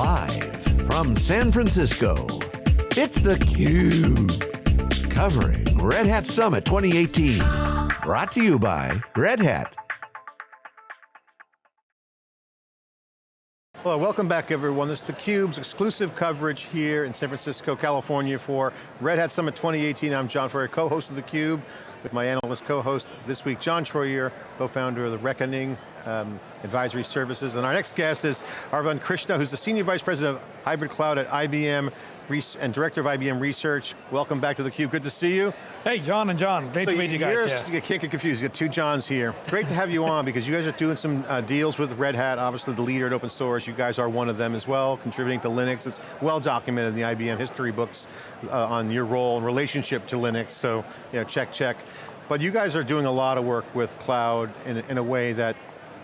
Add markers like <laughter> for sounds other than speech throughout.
Live from San Francisco, it's theCUBE. Covering Red Hat Summit 2018. Brought to you by Red Hat. Well, welcome back everyone. This is theCUBE's exclusive coverage here in San Francisco, California for Red Hat Summit 2018. I'm John Furrier, co-host of theCUBE with my analyst co-host this week, John Troyer, co-founder of the Reckoning um, Advisory Services. And our next guest is Arvind Krishna, who's the Senior Vice President of Hybrid Cloud at IBM and Director of IBM Research. Welcome back to theCUBE, good to see you. Hey, John and John, great so to meet you guys. Yeah. You can't get confused, you got two Johns here. Great to have you on because you guys are doing some uh, deals with Red Hat, obviously the leader at open source. You guys are one of them as well, contributing to Linux. It's well documented in the IBM history books uh, on your role and relationship to Linux, so you know, check, check. But you guys are doing a lot of work with cloud in, in a way that,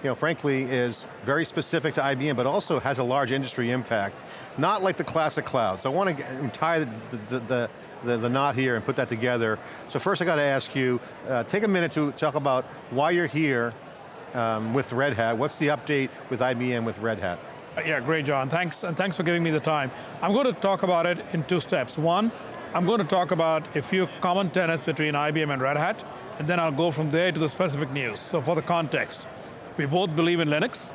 you know, frankly is very specific to IBM, but also has a large industry impact. Not like the classic cloud. So I want to tie the, the, the the, the, knot here and put that together. So first I got to ask you, uh, take a minute to talk about why you're here um, with Red Hat. What's the update with IBM with Red Hat? Yeah, great John, thanks, and thanks for giving me the time. I'm going to talk about it in two steps. One, I'm going to talk about a few common tenets between IBM and Red Hat, and then I'll go from there to the specific news. So for the context, we both believe in Linux.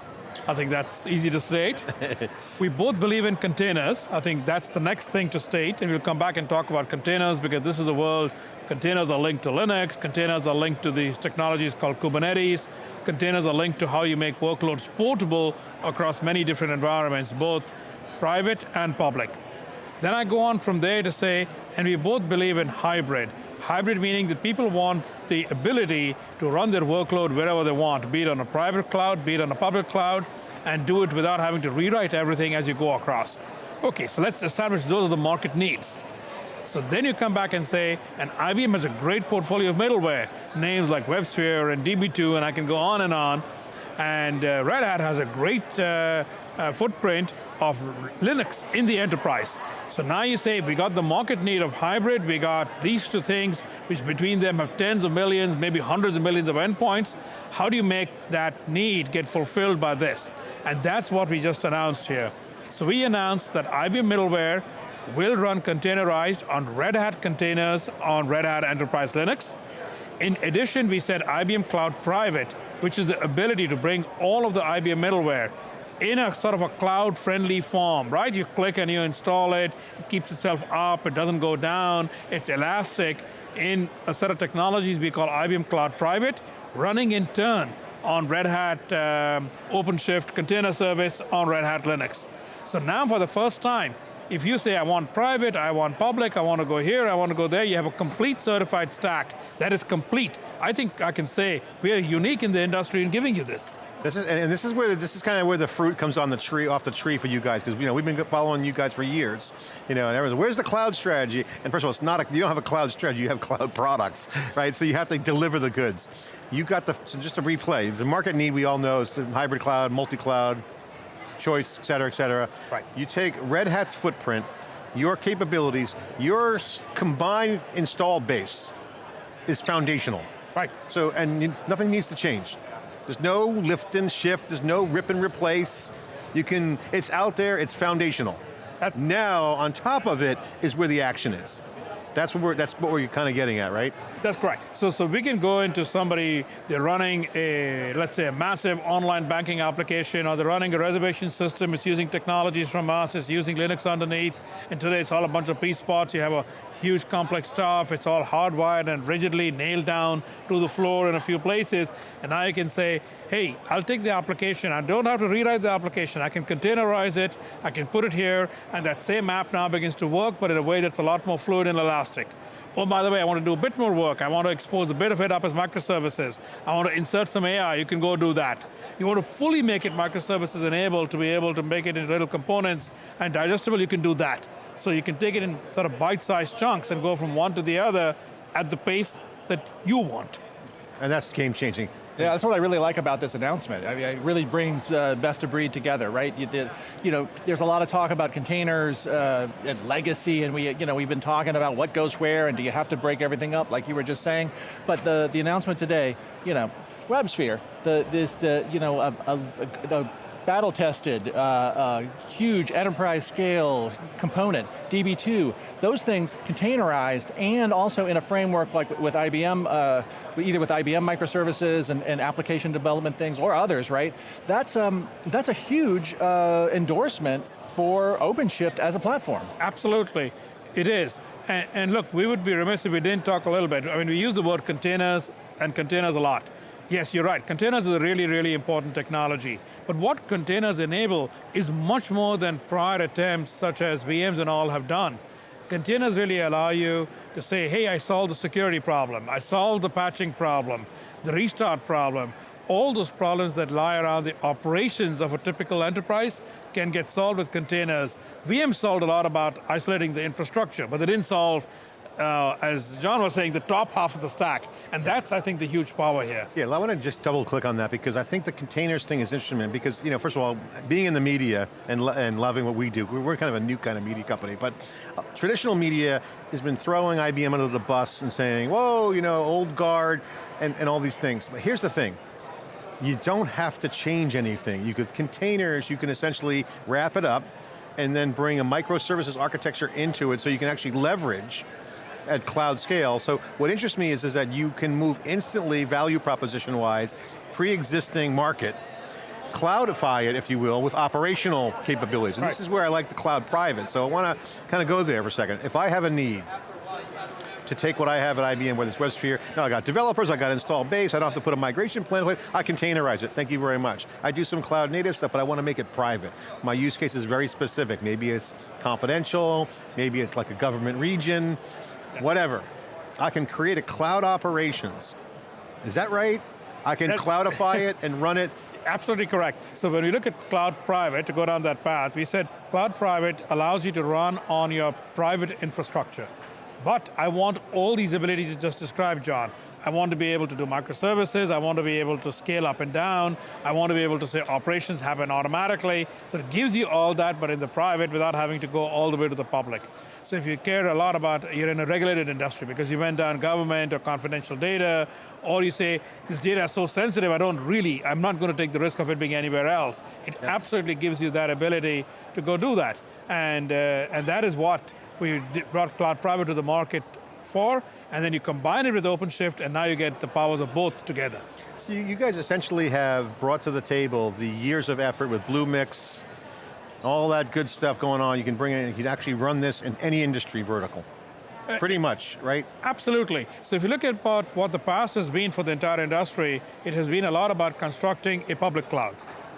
I think that's easy to state. <laughs> we both believe in containers. I think that's the next thing to state, and we'll come back and talk about containers because this is a world, containers are linked to Linux, containers are linked to these technologies called Kubernetes, containers are linked to how you make workloads portable across many different environments, both private and public. Then I go on from there to say, and we both believe in hybrid. Hybrid meaning that people want the ability to run their workload wherever they want, be it on a private cloud, be it on a public cloud, and do it without having to rewrite everything as you go across. Okay, so let's establish those are the market needs. So then you come back and say, and IBM has a great portfolio of middleware, names like WebSphere and DB2, and I can go on and on. And uh, Red Hat has a great uh, uh, footprint of Linux in the enterprise. So now you say, we got the market need of hybrid, we got these two things, which between them have tens of millions, maybe hundreds of millions of endpoints. How do you make that need get fulfilled by this? And that's what we just announced here. So we announced that IBM middleware will run containerized on Red Hat containers on Red Hat Enterprise Linux. In addition, we said IBM Cloud Private, which is the ability to bring all of the IBM middleware in a sort of a cloud-friendly form, right? You click and you install it, it keeps itself up, it doesn't go down, it's elastic in a set of technologies we call IBM Cloud Private, running in turn on Red Hat um, OpenShift container service on Red Hat Linux. So now for the first time, if you say I want private, I want public, I want to go here, I want to go there, you have a complete certified stack that is complete. I think I can say we are unique in the industry in giving you this. This is, and this is where this is kind of where the fruit comes on the tree, off the tree for you guys, because you know we've been following you guys for years, you know, and everyone's, where's the cloud strategy? And first of all, it's not a, you don't have a cloud strategy, you have cloud <laughs> products, right? So you have to deliver the goods. You got the, so just to replay, the market need we all know is hybrid cloud, multi-cloud, choice, et cetera, et cetera. Right. You take Red Hat's footprint, your capabilities, your combined install base is foundational. Right. So, and nothing needs to change. There's no lift and shift, there's no rip and replace. You can, it's out there, it's foundational. That's now, on top of it, is where the action is. That's what we're, that's what we're kind of getting at, right? That's correct. So, so we can go into somebody, they're running a, let's say a massive online banking application, or they're running a reservation system, it's using technologies from us, it's using Linux underneath, and today it's all a bunch of piece parts, you have a huge complex stuff, it's all hardwired and rigidly nailed down to the floor in a few places, and now you can say, hey, I'll take the application, I don't have to rewrite the application, I can containerize it, I can put it here, and that same app now begins to work, but in a way that's a lot more fluid and elastic. Oh, by the way, I want to do a bit more work. I want to expose a bit of it up as microservices. I want to insert some AI, you can go do that. You want to fully make it microservices enabled to be able to make it into little components and digestible, you can do that. So you can take it in sort of bite-sized chunks and go from one to the other at the pace that you want. And that's game changing. Yeah, that's what I really like about this announcement. I mean, it really brings uh, best of breed together, right? You, did, you know, there's a lot of talk about containers uh, and legacy, and we, you know, we've been talking about what goes where, and do you have to break everything up, like you were just saying. But the the announcement today, you know, WebSphere, the this the you know a, a, a, battle tested, uh, huge enterprise scale component, DB2, those things containerized and also in a framework like with IBM, uh, either with IBM microservices and, and, application development things or others, right? That's, um, that's a huge uh, endorsement for OpenShift as a platform. Absolutely, it is. And, and look, we would be remiss if we didn't talk a little bit. I mean, we use the word containers and containers a lot. Yes, you're right. Containers is a really, really important technology. But what containers enable is much more than prior attempts such as VMs and all have done. Containers really allow you to say, hey, I solved the security problem, I solved the patching problem, the restart problem, all those problems that lie around the operations of a typical enterprise can get solved with containers. VM solved a lot about isolating the infrastructure, but they didn't solve uh, as John was saying, the top half of the stack. And that's, I think, the huge power here. Yeah, I want to just double click on that because I think the containers thing is interesting because, you know, first of all, being in the media and, and loving what we do, we're kind of a new kind of media company, but uh, traditional media has been throwing IBM under the bus and saying, whoa, you know, old guard, and, and all these things. But here's the thing, you don't have to change anything. You could, containers, you can essentially wrap it up and then bring a microservices architecture into it so you can actually leverage at cloud scale. So what interests me is, is that you can move instantly, value proposition wise, pre-existing market, cloudify it, if you will, with operational capabilities. And right. this is where I like the cloud private. So I want to kind of go there for a second. If I have a need, to take what I have at IBM, whether it's WebSphere, now I got developers, I got install base, I don't have to put a migration plan, I containerize it, thank you very much. I do some cloud native stuff, but I want to make it private. My use case is very specific. Maybe it's confidential, maybe it's like a government region, whatever. I can create a cloud operations. Is that right? I can That's cloudify <laughs> it and run it absolutely correct. So when we look at cloud private, to go down that path, we said cloud private allows you to run on your private infrastructure. But I want all these abilities you just described, John. I want to be able to do microservices, I want to be able to scale up and down, I want to be able to say operations happen automatically. So it gives you all that, but in the private without having to go all the way to the public. So if you care a lot about, you're in a regulated industry because you went down government or confidential data, or you say, this data is so sensitive, I don't really, I'm not going to take the risk of it being anywhere else. It yeah. absolutely gives you that ability to go do that. And, uh, and that is what we brought Cloud Private to the market for, and then you combine it with OpenShift, and now you get the powers of both together. So you guys essentially have brought to the table the years of effort with Bluemix, all that good stuff going on, you can bring it in, you can actually run this in any industry vertical. Uh, Pretty much, right? Absolutely. So if you look at what the past has been for the entire industry, it has been a lot about constructing a public cloud.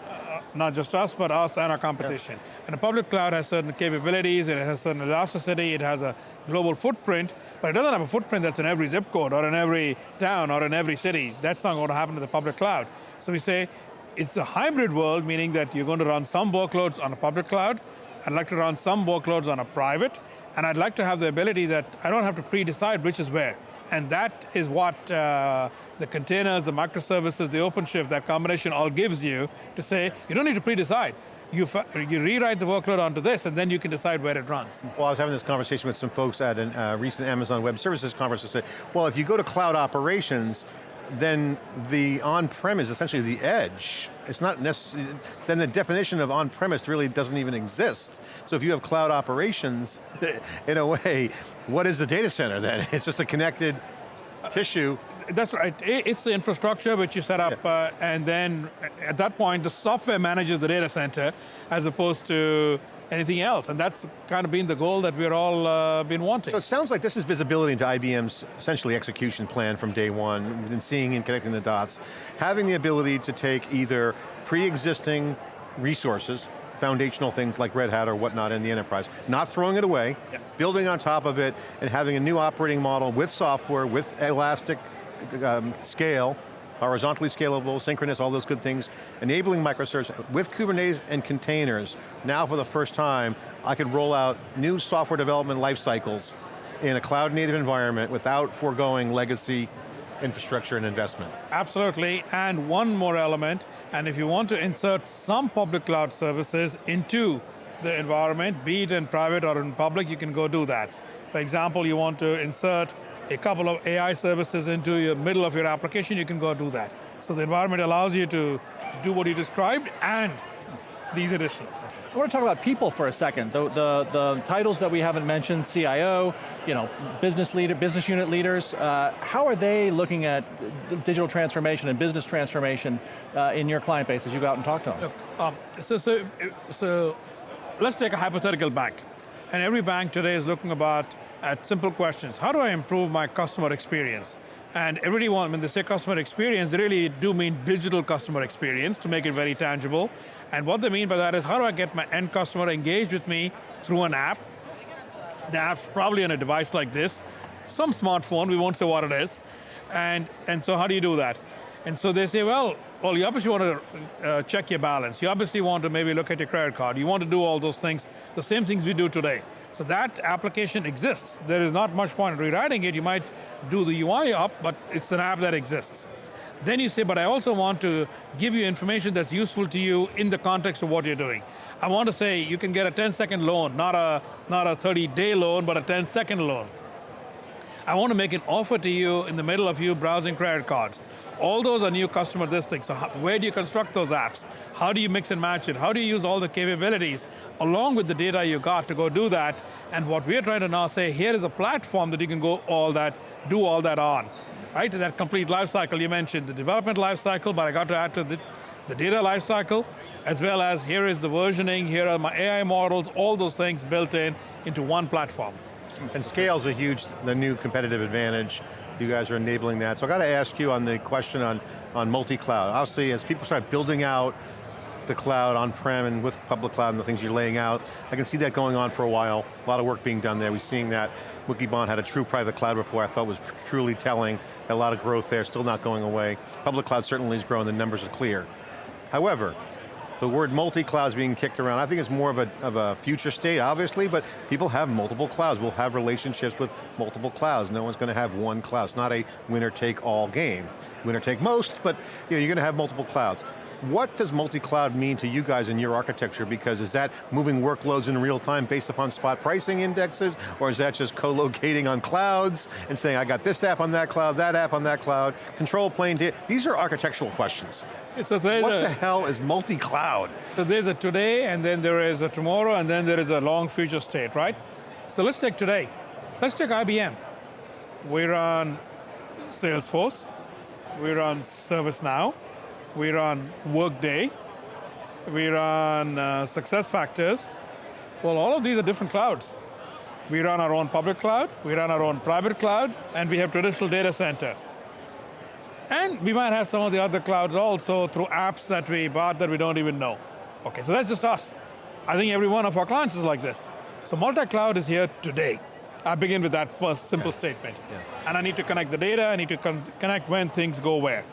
Uh, not just us, but us and our competition. Yeah. And a public cloud has certain capabilities, it has certain elasticity, it has a global footprint, but it doesn't have a footprint that's in every zip code or in every town or in every city. That's not going to happen to the public cloud. So we say, it's a hybrid world, meaning that you're going to run some workloads on a public cloud, I'd like to run some workloads on a private, and I'd like to have the ability that I don't have to pre-decide which is where. And that is what uh, the containers, the microservices, the OpenShift, that combination all gives you to say, you don't need to pre-decide. You, you rewrite the workload onto this and then you can decide where it runs. Well, I was having this conversation with some folks at a uh, recent Amazon Web Services conference that said, well, if you go to cloud operations, then the on-prem is essentially the edge. It's not necessary, then the definition of on-premise really doesn't even exist. So if you have cloud operations, <laughs> in a way, what is the data center then? <laughs> It's just a connected tissue. That's right, it's the infrastructure which you set up, yeah. uh, and then at that point, the software manages the data center, as opposed to anything else, and that's kind of been the goal that we're all uh, been wanting. So it sounds like this is visibility into IBM's essentially execution plan from day one, we've seeing and connecting the dots, having the ability to take either pre-existing resources, foundational things like Red Hat or whatnot in the enterprise, not throwing it away, building on top of it, and having a new operating model with software, with elastic um, scale, horizontally scalable, synchronous, all those good things, enabling microservices with Kubernetes and containers. Now for the first time, I could roll out new software development life cycles in a cloud native environment without foregoing legacy infrastructure and investment. Absolutely, and one more element, and if you want to insert some public cloud services into the environment, be it in private or in public, you can go do that. For example, you want to insert a couple of AI services into the middle of your application, you can go do that. So the environment allows you to do what you described and these additions. I want to talk about people for a second. The, the, the titles that we haven't mentioned, CIO, you know, business leader, business unit leaders, uh, how are they looking at digital transformation and business transformation uh, in your client base as you go out and talk to them? Look, um, so, so, so let's take a hypothetical bank. And every bank today is looking about at simple questions. How do I improve my customer experience? And everybody wants, when they say customer experience, they really do mean digital customer experience to make it very tangible. And what they mean by that is how do I get my end customer engaged with me through an app? The app's probably on a device like this, some smartphone, we won't say what it is. And, and so how do you do that? And so they say, well, well, you obviously want to uh, check your balance. You obviously want to maybe look at your credit card. You want to do all those things, the same things we do today. So that application exists. There is not much point in rewriting it. You might do the UI up, but it's an app that exists. Then you say, but I also want to give you information that's useful to you in the context of what you're doing. I want to say you can get a 10 second loan, not a, not a 30 day loan, but a 10 second loan. I want to make an offer to you in the middle of you browsing credit cards. All those are new customer this thing, So where do you construct those apps? How do you mix and match it? How do you use all the capabilities along with the data you got to go do that? And what we're trying to now say, here is a platform that you can go all that, do all that on. Right, that complete life cycle you mentioned, the development life cycle, but I got to add to the, the data life cycle, as well as here is the versioning, here are my AI models, all those things built in into one platform. And scale's a huge, the new competitive advantage. You guys are enabling that. So I got to ask you on the question on, on multi-cloud. Obviously, as people start building out the cloud on-prem and with public cloud and the things you're laying out, I can see that going on for a while. A lot of work being done there. We're seeing that. Wikibon had a true private cloud report I thought was truly telling. A lot of growth there, still not going away. Public cloud certainly is growing, the numbers are clear. However, the word multi-cloud is being kicked around. I think it's more of a, of a future state, obviously, but people have multiple clouds. We'll have relationships with multiple clouds. No one's going to have one cloud. It's not a winner-take-all game. Winner-take most, but you know, you're going to have multiple clouds. What does multi-cloud mean to you guys in your architecture? Because is that moving workloads in real time based upon spot pricing indexes, or is that just co-locating on clouds and saying, I got this app on that cloud, that app on that cloud, control plane, these are architectural questions. So what a, the hell is multi-cloud? So there's a today, and then there is a tomorrow, and then there is a long future state, right? So let's take today. Let's take IBM. We run Salesforce, we run ServiceNow, we run Workday, we run uh, SuccessFactors. Well, all of these are different clouds. We run our own public cloud, we run our own private cloud, and we have traditional data center. And we might have some of the other clouds also through apps that we bought that we don't even know. Okay, so that's just us. I think every one of our clients is like this. So multi-cloud is here today. I begin with that first simple statement. Yeah. And I need to connect the data, I need to con connect when things go where.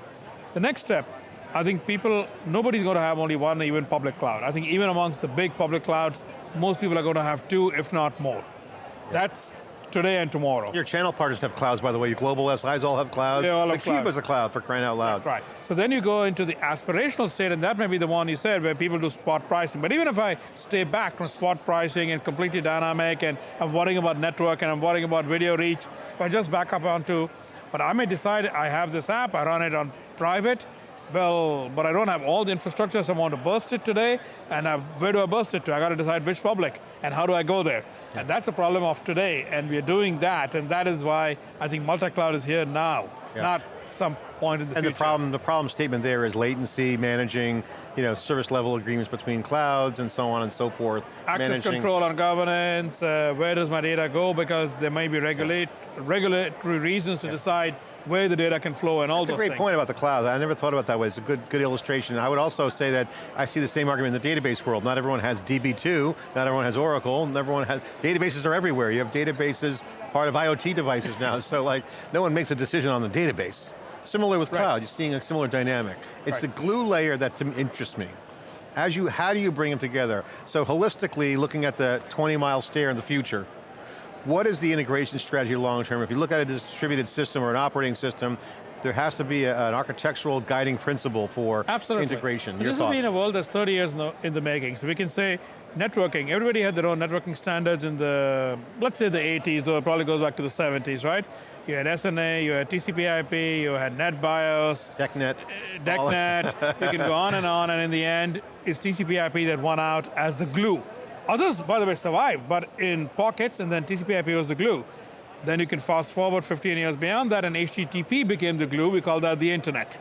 The next step, I think people, nobody's going to have only one even public cloud. I think even amongst the big public clouds, most people are going to have two, if not more. Yeah. That's today and tomorrow. Your channel partners have clouds, by the way. Your global SIs all have clouds. They all have the Cube clouds. is a cloud for crying out loud. That's right. So then you go into the aspirational state, and that may be the one you said, where people do spot pricing. But even if I stay back from spot pricing and completely dynamic, and I'm worrying about network, and I'm worrying about video reach, if I just back up onto, but I may decide I have this app, I run it on private, well, but I don't have all the infrastructure, so I want to burst it today, and I, where do I burst it to? I got to decide which public, and how do I go there? And that's a problem of today, and we're doing that, and that is why I think multi-cloud is here now, yeah. not some point in the and future. And the problem, the problem statement there is latency, managing, you know, service level agreements between clouds and so on and so forth. Access managing. control and governance, uh, where does my data go, because there may be regulate, regulatory reasons to yeah. decide where the data can flow and all That's those a great point about the cloud. I never thought about that way. It's a good, good illustration. I would also say that I see the same argument in the database world. Not everyone has DB2, not everyone has Oracle, not everyone has, databases are everywhere. You have databases, part of IoT devices now, <laughs> so like, no one makes a decision on the database. Similar with cloud, right. you're seeing a similar dynamic. It's right. the glue layer that interests me. As you, how do you bring them together? So holistically, looking at the 20 mile stare in the future, what is the integration strategy long term? If you look at a distributed system or an operating system, there has to be a, an architectural guiding principle for Absolutely. integration. Your this thoughts? has been a world that's 30 years in the, in the making, so we can say networking, everybody had their own networking standards in the, let's say the 80s, though it probably goes back to the 70s, right? you had SNA, you had TCP/IP, you had NetBIOS, DECnet. Uh, DECnet, you can go on and on, and in the end, it's TCP/IP that won out as the glue. Others, by the way, survived, but in pockets, and then TCP/IP was the glue. Then you can fast forward 15 years beyond that, and HTTP became the glue, we call that the internet.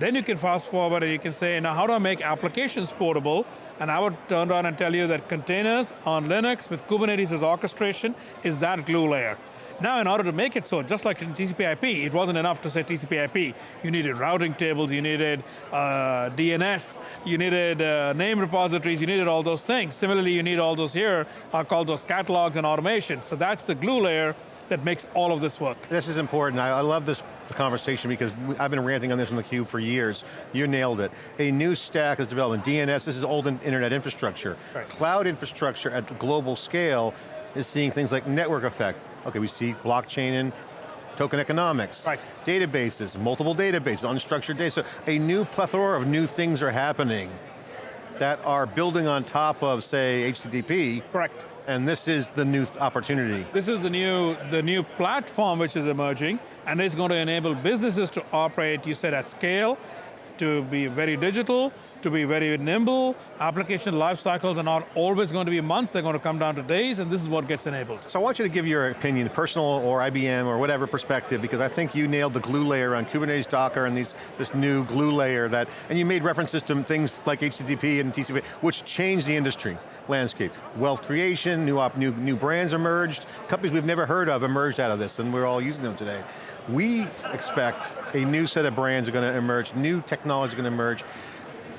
Then you can fast forward and you can say, now how do I make applications portable? And I would turn around and tell you that containers on Linux with Kubernetes as orchestration is that glue layer. Now in order to make it so, just like in TCP IP, it wasn't enough to say TCP IP. You needed routing tables, you needed uh, DNS, you needed uh, name repositories, you needed all those things. Similarly, you need all those here, are called those catalogs and automation. So that's the glue layer that makes all of this work. This is important. I, I love this conversation because I've been ranting on this in the cube for years. You nailed it. A new stack is developing. DNS, this is old internet infrastructure. Right. Cloud infrastructure at the global scale is seeing things like network effect. Okay, we see blockchain and token economics. Right. Databases, multiple databases, unstructured data. So a new plethora of new things are happening that are building on top of, say, HTTP. Correct. And this is the new opportunity. This is the new, the new platform which is emerging, and it's going to enable businesses to operate, you said, at scale, to be very digital, to be very nimble. Application life cycles are not always going to be months, they're going to come down to days, and this is what gets enabled. So I want you to give your opinion, personal or IBM or whatever perspective, because I think you nailed the glue layer on Kubernetes Docker and these, this new glue layer that, and you made references to things like HTTP and TCP, which changed the industry landscape. Wealth creation, new, op, new, new brands emerged, companies we've never heard of emerged out of this, and we're all using them today. We expect a new set of brands are going to emerge, new technology is going to emerge.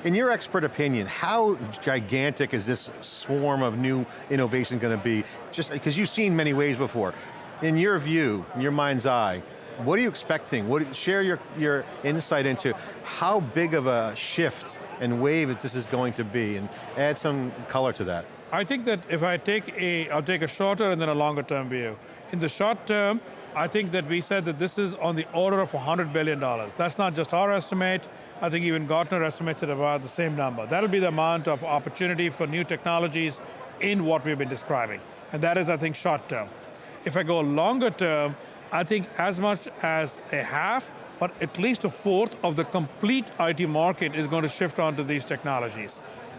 In your expert opinion, how gigantic is this swarm of new innovation going to be? Just because you've seen many waves before. In your view, in your mind's eye, what are you expecting? What, share your, your insight into how big of a shift and wave this is going to be and add some color to that. I think that if I take a, I'll take a shorter and then a longer term view. In the short term, I think that we said that this is on the order of $100 billion. That's not just our estimate, I think even Gartner estimates it about the same number. That'll be the amount of opportunity for new technologies in what we've been describing. And that is, I think, short term. If I go longer term, I think as much as a half but at least a fourth of the complete IT market is going to shift onto these technologies.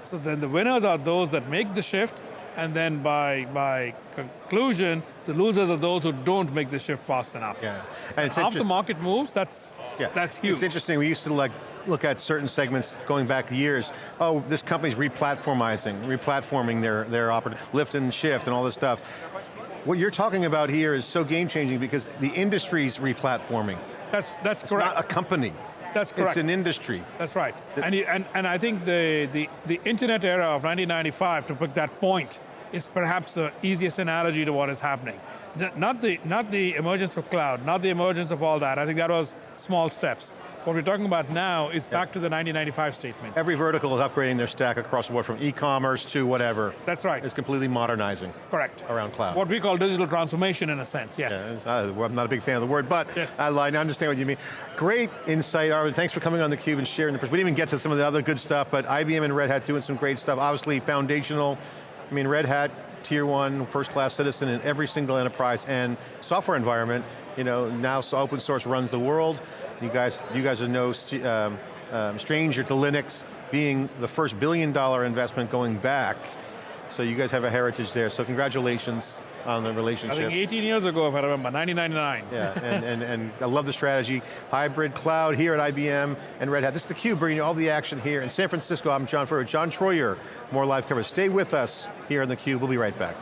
So then the winners are those that make the shift, and then by, by conclusion, the losers are those who don't make the shift fast enough. Yeah. And half the market moves, that's, yeah. that's huge. It's interesting, we used to like look at certain segments going back years. Oh, this company's replatformizing, replatforming their, their lift and shift and all this stuff. What you're talking about here is so game changing because the industry's replatforming. That's, that's it's correct. not a company. That's correct. It's an industry. That's right. And, and, and I think the, the, the internet era of 1995, to put that point, is perhaps the easiest analogy to what is happening. Not the, not the emergence of cloud, not the emergence of all that. I think that was small steps. What we're talking about now is back to the 1995 statement. Every vertical is upgrading their stack across the board from e-commerce to whatever. That's right. It's completely modernizing. Correct. Around cloud. What we call digital transformation in a sense, yes. Yeah, uh, I'm not a big fan of the word, but yes. I, I understand what you mean. Great insight, Arvind. Thanks for coming on theCUBE and sharing the We didn't even get to some of the other good stuff, but IBM and Red Hat doing some great stuff. Obviously foundational. I mean, Red Hat, tier one, first class citizen in every single enterprise and software environment. You know, now open source runs the world. You guys, you guys are no um, um, stranger to Linux being the first billion dollar investment going back. So you guys have a heritage there, so congratulations on the relationship. I think 18 years ago, if I remember, 1999. Yeah, and, and, and I love the strategy. Hybrid cloud here at IBM and Red Hat. This is theCUBE, bringing you all the action here in San Francisco. I'm John Furrier, John Troyer, more live coverage. Stay with us here on theCUBE, we'll be right back.